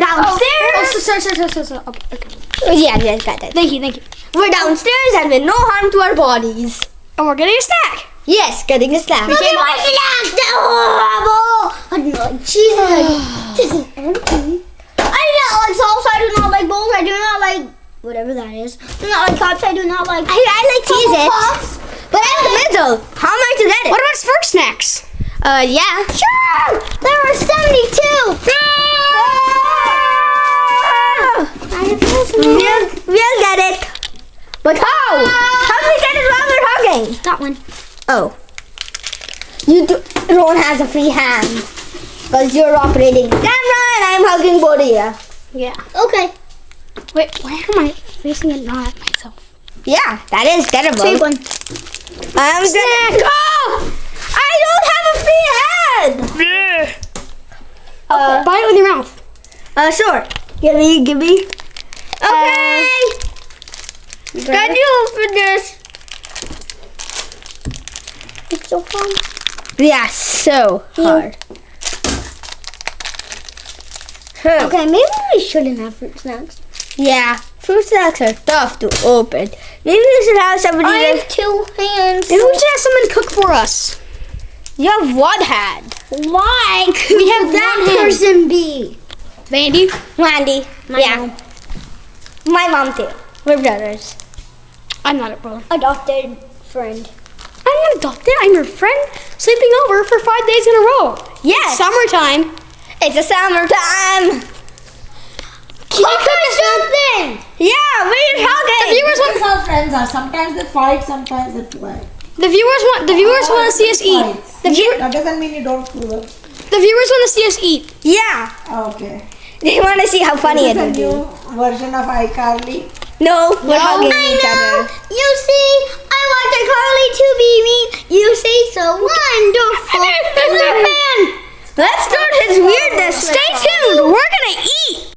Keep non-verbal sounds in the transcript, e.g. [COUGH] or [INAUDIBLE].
downstairs. Oh, so, sorry, sorry, sorry, sorry, sorry. Okay, okay. yeah, yeah, got that. Thank you, thank you. We're downstairs and with no harm to our bodies. And we're getting a snack. Yes, getting a snack. Look at my snacks! They're horrible! I'm like, Jesus, [SIGHS] this is empty. I do not like salsa. I do not like bowls. I do not like whatever that is. I do not like cups. I do not like. I, I like cheese But I'm in the middle. How am I to get it? What about Spark snacks? Uh, yeah. Sure! There were 72! We'll, we'll get it. But how? How do we get it while we're hugging? That one. Oh. You do, don't have a free hand. Because you're operating the camera and I'm hugging you. Yeah. Okay. Wait, why am I facing it not at myself? Yeah, that is terrible. Take one. I'm gonna. Oh! I don't have a free hand! Yeah. Uh, Buy it with your mouth. uh, sure. Give me, give me. Okay. Can you open this? It's so fun. Yeah, so hmm. hard. Huh. Okay, maybe we shouldn't have fruit snacks. Yeah, fruit snacks are tough to open. Maybe we should have somebody. I have two hands. Maybe we should have someone cook for us. You have one hand. Why? We have that one hand. person be? Vandy. Mandy. My yeah. mom. My mom too. We're brothers. I'm not a brother. Adopted friend. I'm not adopted. I'm your friend sleeping over for five days in a row. Yes. Summertime. It's a summertime. Keep something. Yeah, we're The viewers want how friends are. Sometimes they fight, sometimes they play. the viewers want the viewers want to see us eat. The, view, That doesn't mean you don't it. the viewers want to see us eat. Yeah. Okay. They want to see how funny This it is a new version of iCarly. No, we're hugging I each know. other. You see, I want the Carly to be me. You see, so wonderful. [LAUGHS] Man! Let's start his weirdness. Stay tuned. We're gonna eat.